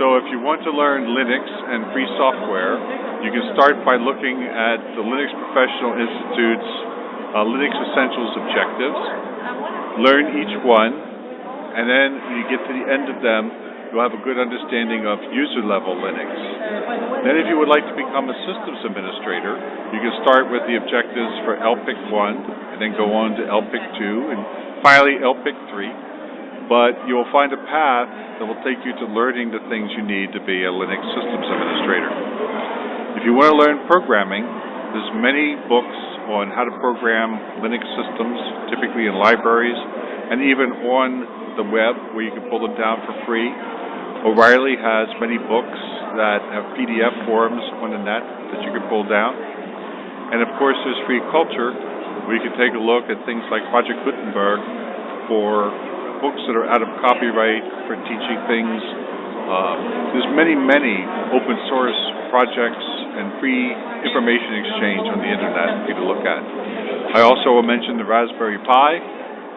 So if you want to learn Linux and free software, you can start by looking at the Linux Professional Institute's uh, Linux Essentials objectives, learn each one, and then when you get to the end of them, you'll have a good understanding of user level Linux. Then if you would like to become a systems administrator, you can start with the objectives for LPIC 1, and then go on to LPIC 2, and finally LPIC 3 but you will find a path that will take you to learning the things you need to be a Linux systems administrator. If you want to learn programming, there's many books on how to program Linux systems, typically in libraries, and even on the web where you can pull them down for free. O'Reilly has many books that have PDF forms on the net that you can pull down. And of course, there's free culture where you can take a look at things like Project Gutenberg for books that are out of copyright for teaching things. Uh, there's many, many open source projects and free information exchange on the internet for you to look at. I also will mention the Raspberry Pi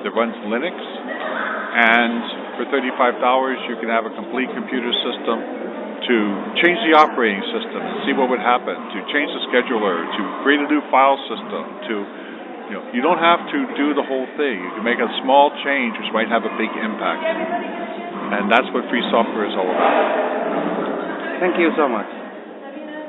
that runs Linux, and for $35 you can have a complete computer system to change the operating system, and see what would happen, to change the scheduler, to create a new file system, to you know, you don't have to do the whole thing. You can make a small change which might have a big impact. And that's what free software is all about. Thank you so much.